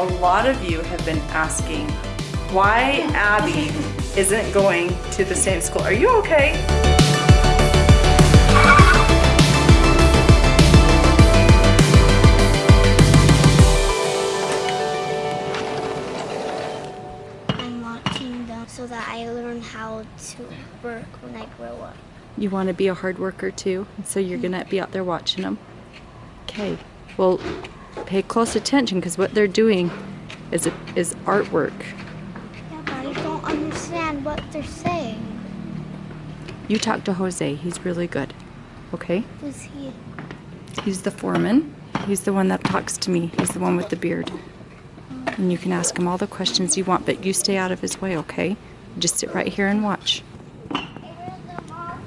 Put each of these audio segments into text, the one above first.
a lot of you have been asking why Abby isn't going to the same school. Are you okay? I'm watching them so that I learn how to work when I grow up. You want to be a hard worker too, so you're gonna be out there watching them. Okay, well, pay close attention because what they're doing is a, is artwork. Yeah, but I don't understand what they're saying. You talk to Jose. He's really good. Okay, Who's he? he's the foreman. He's the one that talks to me. He's the one with the beard. And you can ask him all the questions you want, but you stay out of his way, okay? Just sit right here and watch.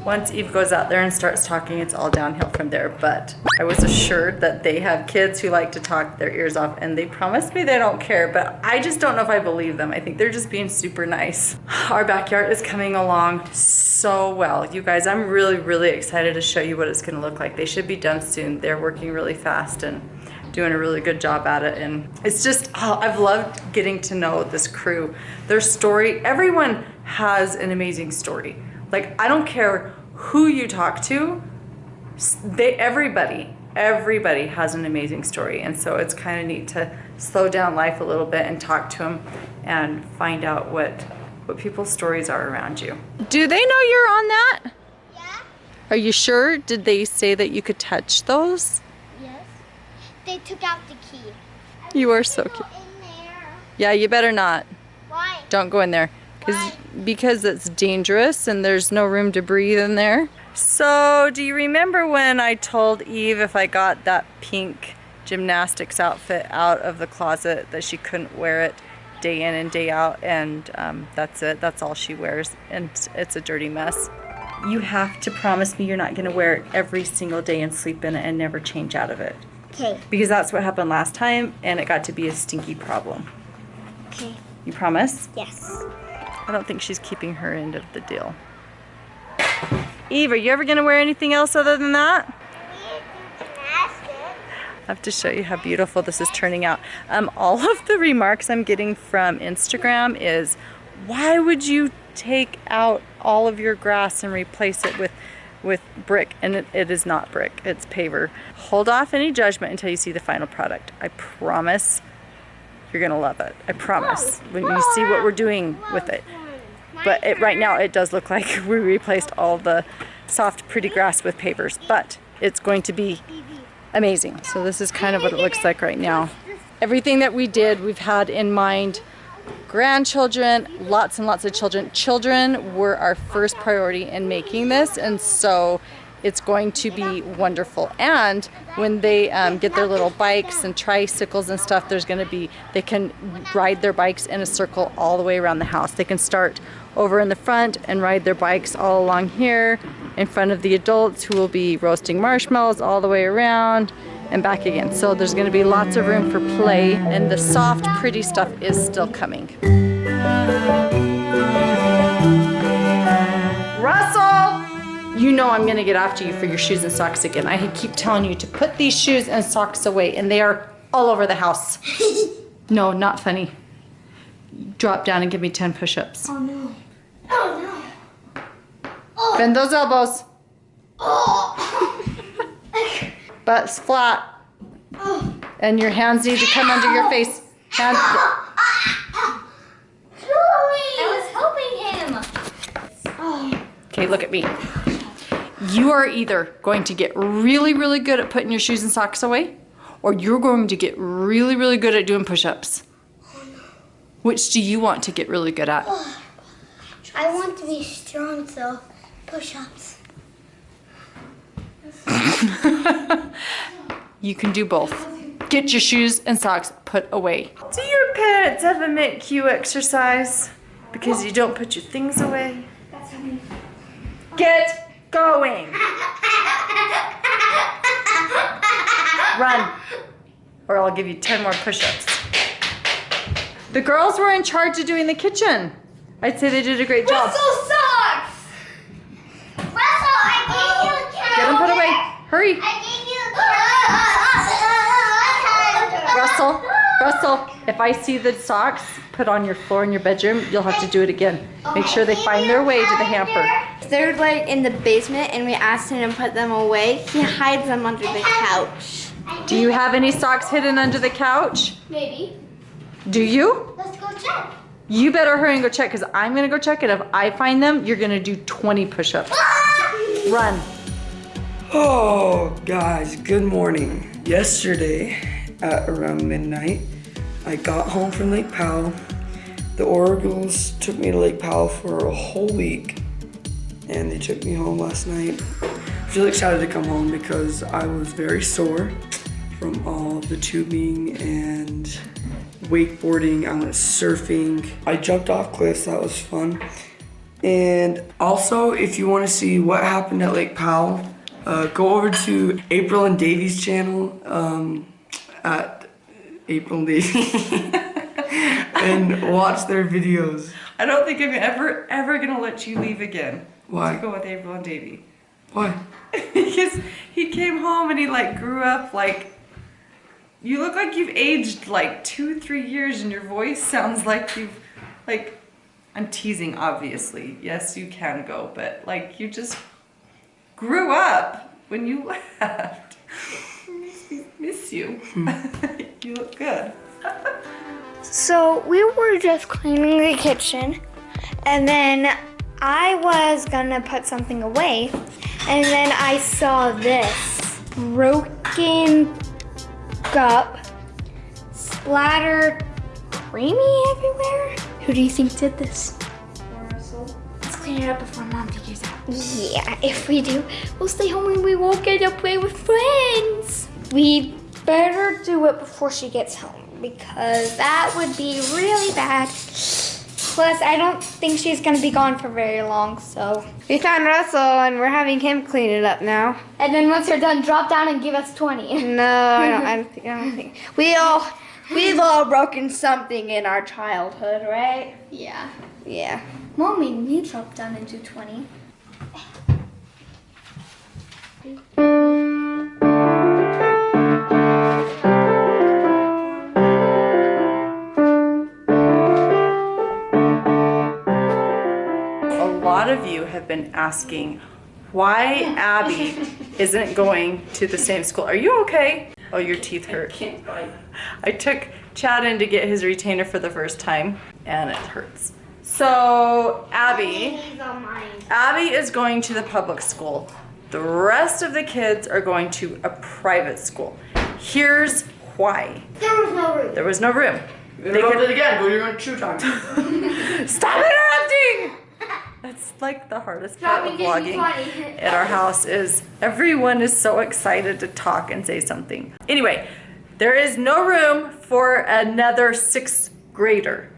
Once Eve goes out there and starts talking, it's all downhill from there. But I was assured that they have kids who like to talk their ears off, and they promised me they don't care. But I just don't know if I believe them. I think they're just being super nice. Our backyard is coming along so well. You guys, I'm really, really excited to show you what it's going to look like. They should be done soon. They're working really fast and doing a really good job at it. And it's just, oh, I've loved getting to know this crew. Their story, everyone has an amazing story. Like, I don't care who you talk to, they, everybody, everybody has an amazing story. And so it's kind of neat to slow down life a little bit and talk to them and find out what, what people's stories are around you. Do they know you're on that? Yeah? Are you sure? Did they say that you could touch those? Yes. They took out the key. You are so cute. in there. Yeah, you better not. Why? Don't go in there. Cause, because it's dangerous and there's no room to breathe in there. So, do you remember when I told Eve if I got that pink gymnastics outfit out of the closet that she couldn't wear it day in and day out? And um, that's it. That's all she wears. And it's a dirty mess. You have to promise me you're not going to wear it every single day and sleep in it and never change out of it. Okay. Because that's what happened last time and it got to be a stinky problem. Okay. You promise? Yes. I don't think she's keeping her end of the deal. Eve, are you ever going to wear anything else other than that? I have to show you how beautiful this is turning out. Um, all of the remarks I'm getting from Instagram is, why would you take out all of your grass and replace it with with brick? And it, it is not brick, it's paver. Hold off any judgment until you see the final product. I promise you're gonna love it. I promise. When you see what we're doing with it. But it, right now it does look like we replaced all the soft pretty grass with pavers, but it's going to be amazing. So this is kind of what it looks like right now. Everything that we did, we've had in mind grandchildren, lots and lots of children. Children were our first priority in making this, and so it's going to be wonderful. And when they um, get their little bikes and tricycles and stuff, there's going to be, they can ride their bikes in a circle all the way around the house. They can start over in the front and ride their bikes all along here in front of the adults who will be roasting marshmallows all the way around and back again. So there's going to be lots of room for play and the soft, pretty stuff is still coming. Russell! You know I'm going to get after you for your shoes and socks again. I keep telling you to put these shoes and socks away and they are all over the house. no, not funny. Drop down and give me 10 push-ups. Oh no. Oh no. Oh. Bend those elbows. Oh. Butts flat. Oh. And your hands need to come under your face. Hands. I was helping him. Oh. Okay, look at me. You are either going to get really, really good at putting your shoes and socks away, or you're going to get really, really good at doing push-ups. Which do you want to get really good at? I want to be strong, so push-ups. You can do both. Get your shoes and socks put away. Do your parents ever make you exercise because you don't put your things away? Get going. Run, or I'll give you 10 more push-ups. The girls were in charge of doing the kitchen. I'd say they did a great job. Russell sucks! Russell, I gave you a carrot. Get them put away. Hurry. I gave you a. Russell, Russell, if I see the socks put on your floor in your bedroom, you'll have to do it again. Make sure they find their way to the hamper. They're like in the basement and we asked him to put them away. He hides them under the couch. Do you have any socks hidden under the couch? Maybe. Do you? Let's go check. You better hurry and go check because I'm gonna go check it. If I find them, you're gonna do 20 push-ups. Ah! Run. Oh, guys, good morning. Yesterday at around midnight, I got home from Lake Powell. The Orgills took me to Lake Powell for a whole week, and they took me home last night. Really excited to come home because I was very sore from all the tubing and wakeboarding. I went surfing. I jumped off cliffs, that was fun. And also, if you want to see what happened at Lake Powell, uh, go over to April and Davey's channel um, at April and Davey and watch their videos. I don't think I'm ever, ever gonna let you leave again. Why? To go with April and Davey. Why? because he came home and he like grew up like you look like you've aged like two three years and your voice sounds like you've like i'm teasing obviously yes you can go but like you just grew up when you left miss, miss you hmm. you look good So we were just cleaning the kitchen and then I was gonna put something away and then I saw this broken cup splattered creamy everywhere. Who do you think did this? Let's clean it up before mom figures out. Yeah, if we do, we'll stay home and we won't get to play with friends. We better do it before she gets home because that would be really bad. Plus, I don't think she's gonna be gone for very long, so. We found Russell and we're having him clean it up now. And then once you're done, drop down and give us 20. No, I don't, I don't think, I don't think. We all, we've all broken something in our childhood, right? Yeah. Yeah. Mom made me drop down and do 20. Have been asking why abby isn't going to the same school are you okay oh your teeth hurt I took Chad in to get his retainer for the first time and it hurts. So Abby, Abby is going to the public school. The rest of the kids are going to a private school. Here's why. There was no room. There was no room. They could- it again. Go to your own shoe time. Stop interrupting! That's like the hardest part of vlogging at our house is everyone is so excited to talk and say something. Anyway, there is no room for another sixth grader,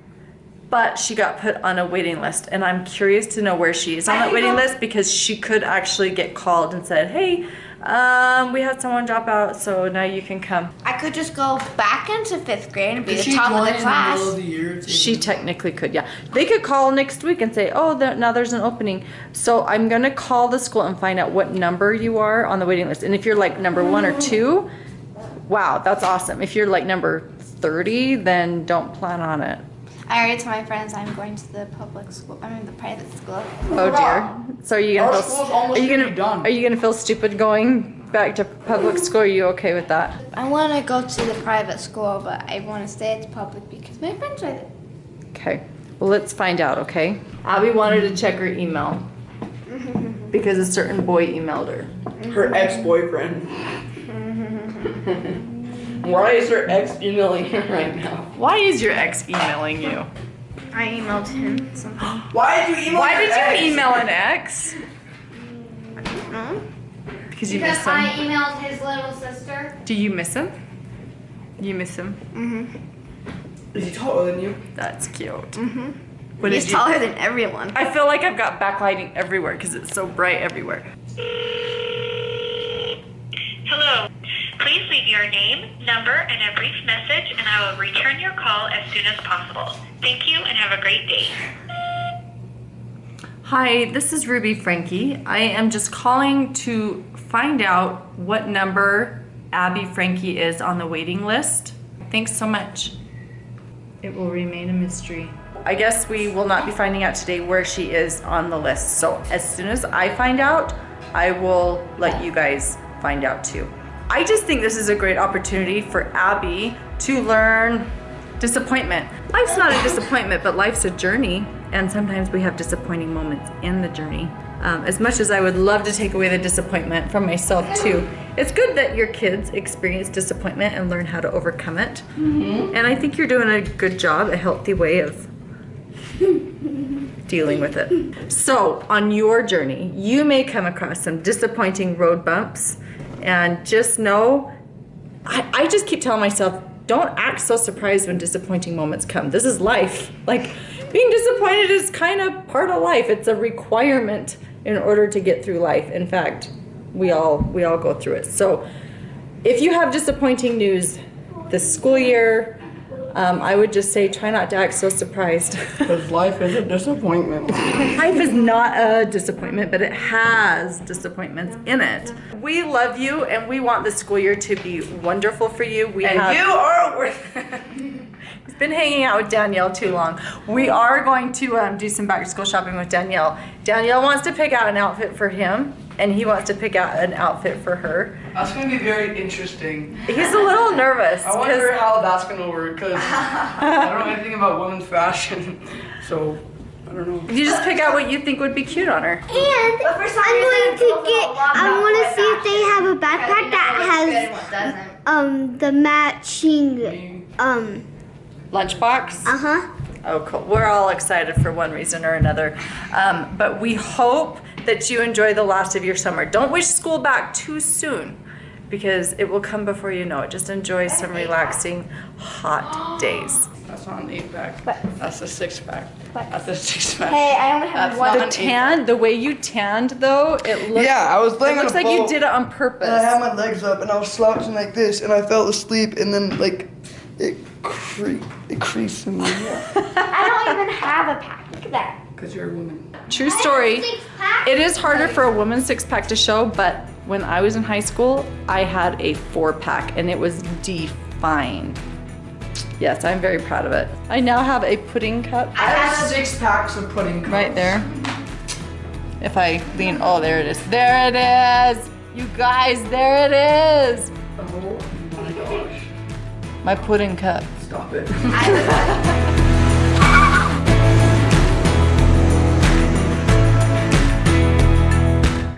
but she got put on a waiting list, and I'm curious to know where she is on that waiting list because she could actually get called and said, "Hey, um, we had someone drop out, so now you can come." I could just go back into fifth grade and be Did the top of join the in the class. of the year? She technically could, yeah. They could call next week and say, oh, there, now there's an opening. So I'm gonna call the school and find out what number you are on the waiting list. And if you're like number one or two, wow, that's awesome. If you're like number 30, then don't plan on it. I already told my friends I'm going to the public school. I mean the private school. Oh dear. So are you gonna Our feel, are you gonna gonna, be done. are you gonna feel stupid going back to public school? Are you okay with that? I want to go to the private school, but I want to stay at the public because my friends are there. Okay, well, let's find out, okay? Abby wanted to check her email because a certain boy emailed her. Her ex-boyfriend. Why is your ex emailing her right now? Why is your ex emailing you? I emailed him something. Why did you email? Why did ex? you email an ex? No. Because you Because miss I emailed his little sister. Do you miss him? You miss him? Mm-hmm. Is he taller than you? That's cute. Mm-hmm. What He's did you? taller than everyone. I feel like I've got backlighting everywhere because it's so bright everywhere. Your name, number, and a brief message, and I will return your call as soon as possible. Thank you and have a great day. Hi, this is Ruby Franke. I am just calling to find out what number Abby Franke is on the waiting list. Thanks so much. It will remain a mystery. I guess we will not be finding out today where she is on the list. So as soon as I find out, I will let you guys find out too. I just think this is a great opportunity for Abby to learn disappointment. Life's not a disappointment, but life's a journey. And sometimes we have disappointing moments in the journey. Um, as much as I would love to take away the disappointment from myself too, it's good that your kids experience disappointment and learn how to overcome it. And I think you're doing a good job, a healthy way of dealing with it. So, on your journey, you may come across some disappointing road bumps, and just know I, I just keep telling myself, don't act so surprised when disappointing moments come. This is life. Like, being disappointed is kind of part of life. It's a requirement in order to get through life. In fact, we all we all go through it. So, if you have disappointing news this school year, um, I would just say try not to act so surprised. Because life is a disappointment. Life is not a disappointment, but it has disappointments in it. We love you and we want the school year to be wonderful for you. We And have you are worth He's been hanging out with Danielle too long. We are going to um, do some back to school shopping with Danielle. Danielle wants to pick out an outfit for him, and he wants to pick out an outfit for her. That's gonna be very interesting. He's a little nervous. I wonder 'cause- how that's gonna work because I don't know anything about women's fashion, so I don't know. you just pick out what you think would be cute on her. And I'm going to get. I want to see if they have a backpack that has um the matching um Lunchbox. uh huh. Oh, cool. We're all excited for one reason or another. Um, but we hope that you enjoy the last of your summer. Don't wish school back too soon because it will come before you know it. Just enjoy some relaxing, hot days. That's not an eight pack. That's a six pack. That's a six pack. Hey, I only have That's one. The tan, the way you tanned though, it looks, Yeah, I was laying it looks a like you did it on And I had my legs up and I was slouching like this and I fell asleep and then like it cre- it creased in my I don't even have a pack. Look at that. Because you're a woman. True story. It is harder for a woman's six pack to show, but when I was in high school, I had a four pack and it was defined. Yes, I'm very proud of it. I now have a pudding cup I have six packs of pudding cups. right there. If I lean, oh, there it is. There it is. You guys, there it is. Oh my gosh. My pudding cup. Stop it.